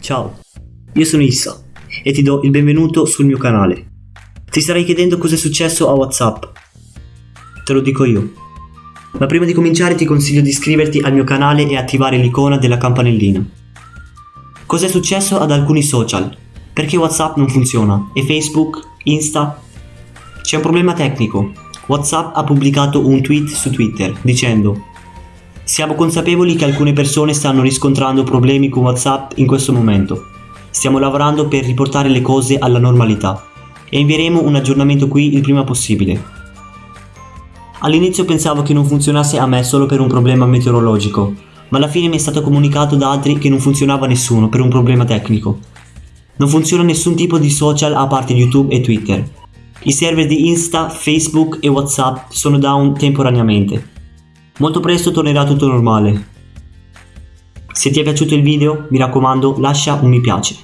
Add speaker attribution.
Speaker 1: Ciao, io sono Issa e ti do il benvenuto sul mio canale. Ti starai chiedendo cosa è successo a WhatsApp. Te lo dico io. Ma prima di cominciare ti consiglio di iscriverti al mio canale e attivare l'icona della campanellina. Cos'è successo ad alcuni social? Perché WhatsApp non funziona? E Facebook? Insta? C'è un problema tecnico. WhatsApp ha pubblicato un tweet su Twitter dicendo siamo consapevoli che alcune persone stanno riscontrando problemi con WhatsApp in questo momento. Stiamo lavorando per riportare le cose alla normalità e invieremo un aggiornamento qui il prima possibile. All'inizio pensavo che non funzionasse a me solo per un problema meteorologico, ma alla fine mi è stato comunicato da altri che non funzionava nessuno per un problema tecnico. Non funziona nessun tipo di social a parte YouTube e Twitter. I server di Insta, Facebook e WhatsApp sono down temporaneamente Molto presto tornerà tutto normale. Se ti è piaciuto il video, mi raccomando, lascia un mi piace.